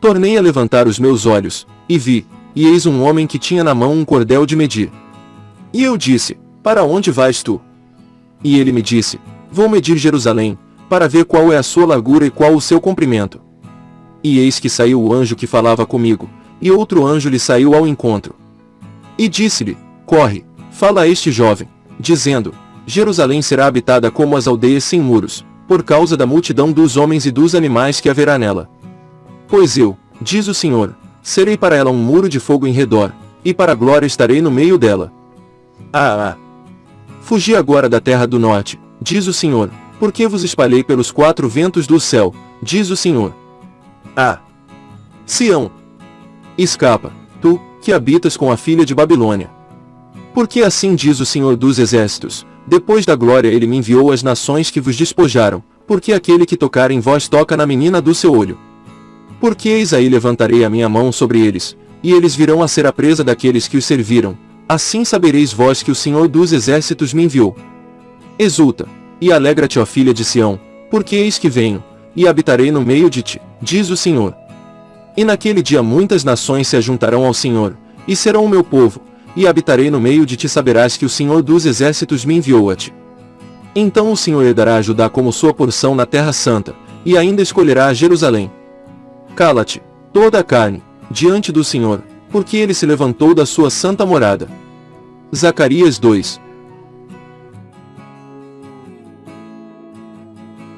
Tornei a levantar os meus olhos, e vi, e eis um homem que tinha na mão um cordel de medir. E eu disse, Para onde vais tu? E ele me disse, Vou medir Jerusalém, para ver qual é a sua largura e qual o seu comprimento. E eis que saiu o anjo que falava comigo, e outro anjo lhe saiu ao encontro. E disse-lhe, Corre, fala a este jovem, dizendo, Jerusalém será habitada como as aldeias sem muros, por causa da multidão dos homens e dos animais que haverá nela. Pois eu, diz o Senhor, serei para ela um muro de fogo em redor, e para a glória estarei no meio dela. Ah, ah! Fugi agora da terra do norte, diz o Senhor, porque vos espalhei pelos quatro ventos do céu, diz o Senhor. Ah! Sião! Escapa, tu, que habitas com a filha de Babilônia. Porque assim diz o Senhor dos Exércitos, depois da glória ele me enviou às nações que vos despojaram, porque aquele que tocar em vós toca na menina do seu olho. Porque eis aí levantarei a minha mão sobre eles, e eles virão a ser a presa daqueles que os serviram, assim sabereis vós que o Senhor dos Exércitos me enviou. Exulta, e alegra-te ó filha de Sião, porque eis que venho, e habitarei no meio de ti, diz o Senhor. E naquele dia muitas nações se ajuntarão ao Senhor, e serão o meu povo, e habitarei no meio de ti saberás que o Senhor dos exércitos me enviou a ti. Então o Senhor herdará a Judá como sua porção na terra santa, e ainda escolherá Jerusalém. Cala-te, toda a carne, diante do Senhor, porque ele se levantou da sua santa morada. Zacarias 2,